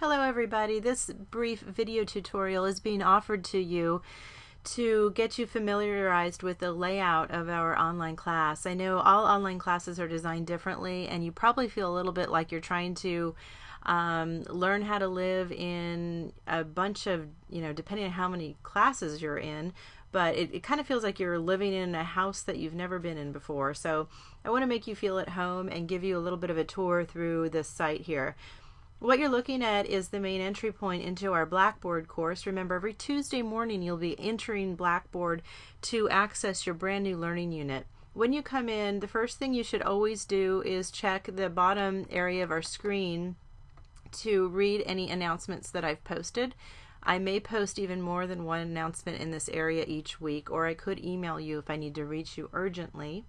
Hello everybody, this brief video tutorial is being offered to you to get you familiarized with the layout of our online class. I know all online classes are designed differently and you probably feel a little bit like you're trying to um, learn how to live in a bunch of, you know, depending on how many classes you're in, but it, it kind of feels like you're living in a house that you've never been in before. So I want to make you feel at home and give you a little bit of a tour through this site here. What you're looking at is the main entry point into our Blackboard course. Remember, every Tuesday morning you'll be entering Blackboard to access your brand new learning unit. When you come in, the first thing you should always do is check the bottom area of our screen to read any announcements that I've posted. I may post even more than one announcement in this area each week, or I could email you if I need to reach you urgently.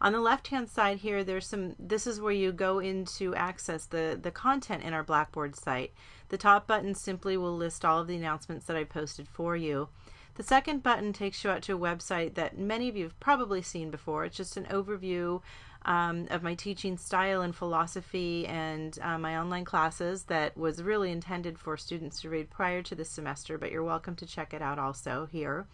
On the left hand side here, there's some, this is where you go into access the, the content in our Blackboard site. The top button simply will list all of the announcements that I posted for you. The second button takes you out to a website that many of you have probably seen before. It's just an overview um, of my teaching style and philosophy and uh, my online classes that was really intended for students to read prior to the semester, but you're welcome to check it out also here.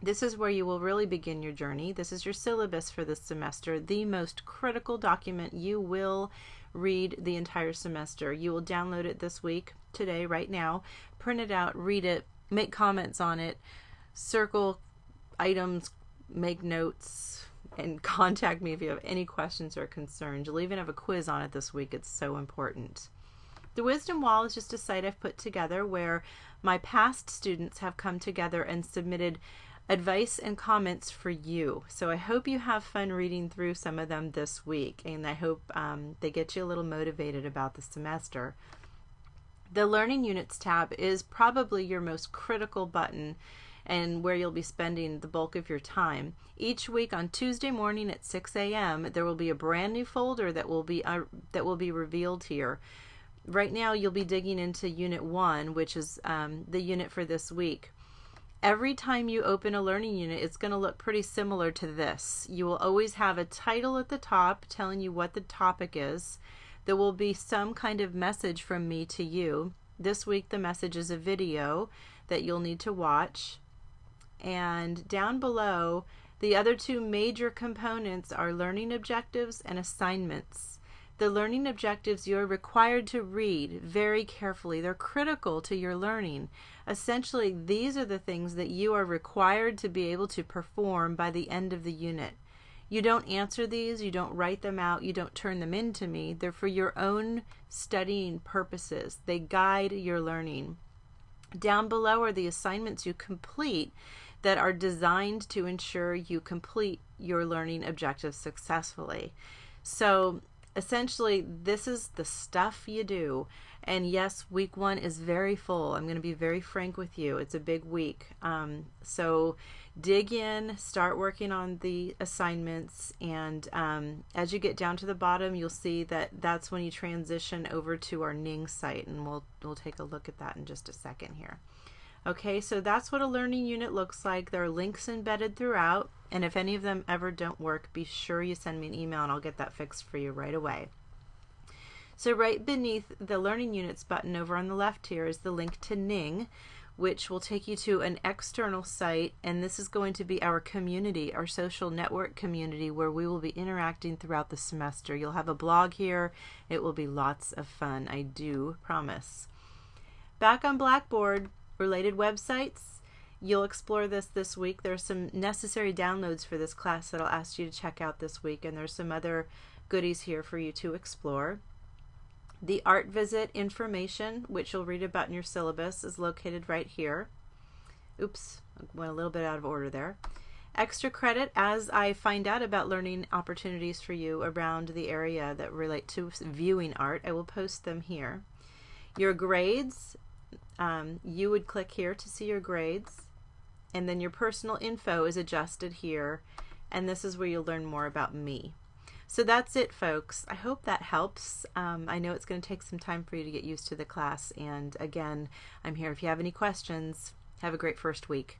This is where you will really begin your journey. This is your syllabus for this semester, the most critical document you will read the entire semester. You will download it this week, today, right now, print it out, read it, make comments on it, circle items, make notes, and contact me if you have any questions or concerns. You'll even have a quiz on it this week. It's so important. The Wisdom Wall is just a site I've put together where my past students have come together and submitted advice and comments for you. So I hope you have fun reading through some of them this week, and I hope um, they get you a little motivated about the semester. The Learning Units tab is probably your most critical button and where you'll be spending the bulk of your time. Each week on Tuesday morning at 6 a.m. there will be a brand new folder that will be uh, that will be revealed here. Right now you'll be digging into Unit 1, which is um, the unit for this week every time you open a learning unit, it's going to look pretty similar to this. You will always have a title at the top telling you what the topic is. There will be some kind of message from me to you. This week the message is a video that you'll need to watch. And down below, the other two major components are learning objectives and assignments. The learning objectives you're required to read very carefully. They're critical to your learning. Essentially, these are the things that you are required to be able to perform by the end of the unit. You don't answer these, you don't write them out, you don't turn them in to me. They're for your own studying purposes. They guide your learning. Down below are the assignments you complete that are designed to ensure you complete your learning objectives successfully. So essentially this is the stuff you do. And yes week one is very full. I'm going to be very frank with you. It's a big week. Um, so dig in start working on the assignments and um, as you get down to the bottom you'll see that that's when you transition over to our ning site and we'll we'll take a look at that in just a second here Okay, so that's what a learning unit looks like. There are links embedded throughout, and if any of them ever don't work, be sure you send me an email and I'll get that fixed for you right away. So right beneath the Learning Units button over on the left here is the link to Ning, which will take you to an external site, and this is going to be our community, our social network community, where we will be interacting throughout the semester. You'll have a blog here. It will be lots of fun, I do promise. Back on Blackboard, related websites. You'll explore this this week. There's some necessary downloads for this class that I'll ask you to check out this week, and there's some other goodies here for you to explore. The art visit information, which you'll read about in your syllabus, is located right here. Oops, went a little bit out of order there. Extra credit as I find out about learning opportunities for you around the area that relate to viewing art, I will post them here. Your grades, um, you would click here to see your grades and then your personal info is adjusted here and this is where you'll learn more about me. So that's it folks. I hope that helps. Um, I know it's going to take some time for you to get used to the class and again I'm here if you have any questions. Have a great first week.